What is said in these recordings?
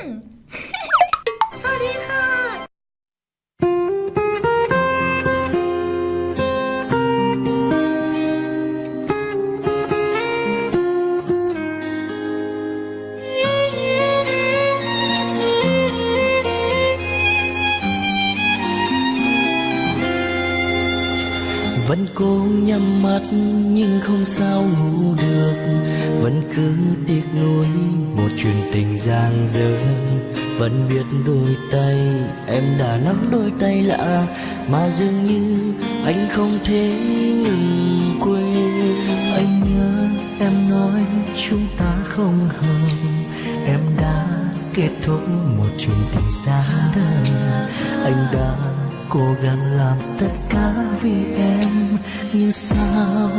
Hmm. Vẫn cố nhắm mắt nhưng không sao ngủ được. Vẫn cứ tiếc nuối một chuyện tình giang dở. Vẫn biết đôi tay em đã nắm đôi tay lạ, mà dường như anh không thể ngừng quên. Anh nhớ em nói chúng ta không hợp. Em đã kết thúc một chuyện tình xa đơn anh đã cố gắng làm tất cả vì em nhưng sao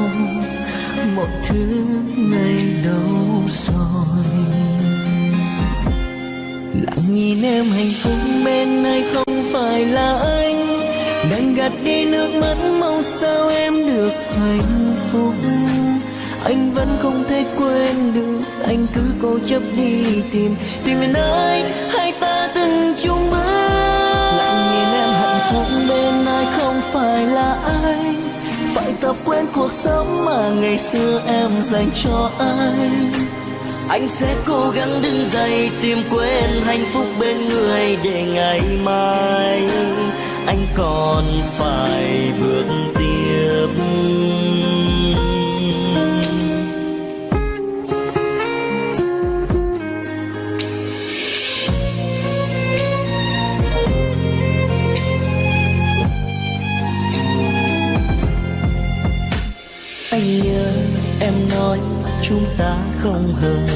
một thứ ngày đâu rồi? Lặng nhìn em hạnh phúc bên này không phải là anh đành gạt đi nước mắt mong sao em được hạnh phúc. Anh vẫn không thể quên được anh cứ cố chấp đi tìm tìm đến ai hai ta từng chung bước. Lặng nhìn em hạnh phúc bên ai không phải là tập quên cuộc sống mà ngày xưa em dành cho anh anh sẽ cố gắng đứng dậy tìm quên hạnh phúc bên người để ngày mai anh còn phải anh nhớ em nói chúng ta không hợp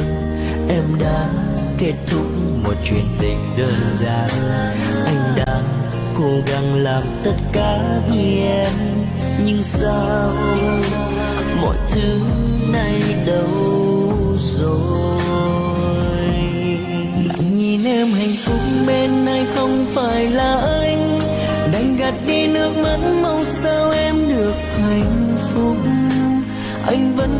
em đã kết thúc một chuyện tình đơn giản. Anh đã cố gắng làm tất cả vì em. Nhưng sao mọi thứ này đâu rồi? Nhìn em hạnh phúc bên ai không phải là anh. Đành gạt đi nước mắt mong sao em được hạnh phúc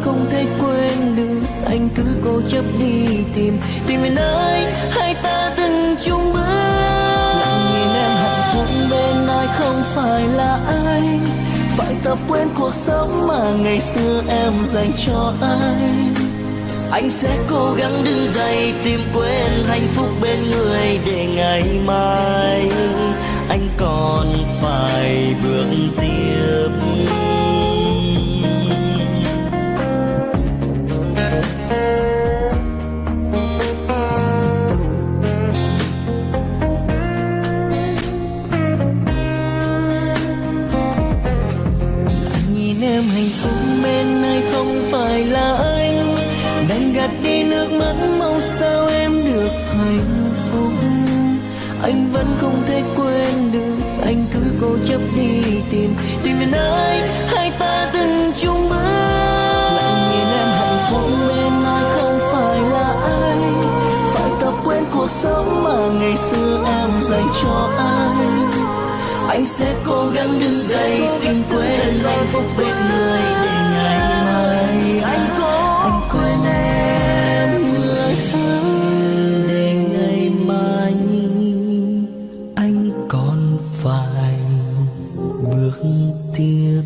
không thể quên được. Anh cứ cố chấp đi tìm tìm về nơi hai ta từng chung bước. Lặng nhìn em hạnh phúc bên ai không phải là ai. Phải tập quên cuộc sống mà ngày xưa em dành cho anh anh sẽ cố gắng đứng dậy tìm quên hạnh phúc bên người để ngày mai anh còn phải bước tiếp. Nước mắt mong sao em được hạnh phúc? Anh vẫn không thể quên được, anh cứ cố chấp đi tìm tìm đến ai hai ta từng chung bước. Lặng nhìn em hạnh phúc bên ai không phải là ai. Phải tập quên cuộc sống mà ngày xưa em dành cho anh. Anh sẽ cố gắng đứng dậy tìm quên hạnh phúc bên người để ngày mai. Anh tiếp